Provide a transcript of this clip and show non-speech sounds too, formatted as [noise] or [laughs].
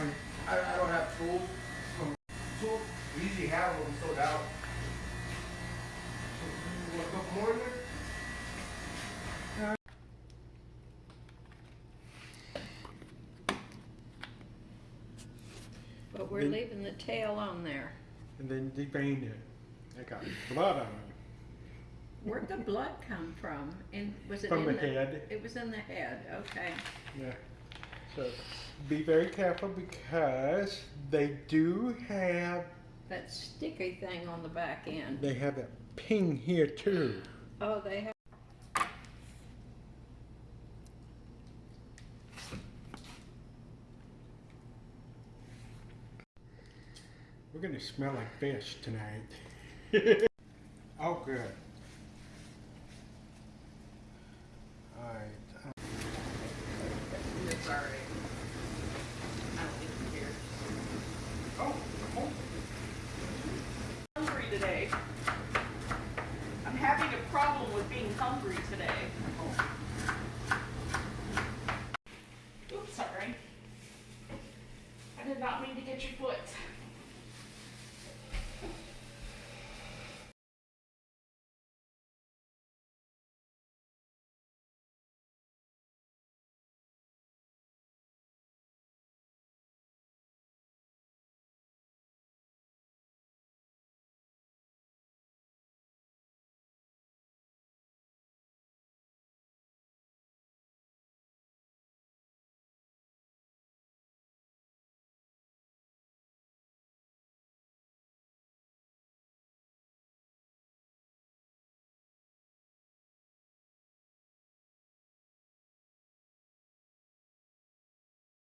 I, I don't have tools. Tools, we usually have what we sold out. Couple more in there? But we're Then- leaving the tail on there. And then debane it. It got blood on it. Where'd the blood come from? And was it From in the head. It was in the head, okay. Yeah. So be very careful because they do have That sticky thing on the back end. they have a ping here too. Oh, they have. We're gonna smell like fish tonight. [laughs] oh, good. All right. It's all right. I don't think you care. Oh, oh, Hungry I'm having a problem with being hungry today. Oops, sorry. I did not mean to get your foot.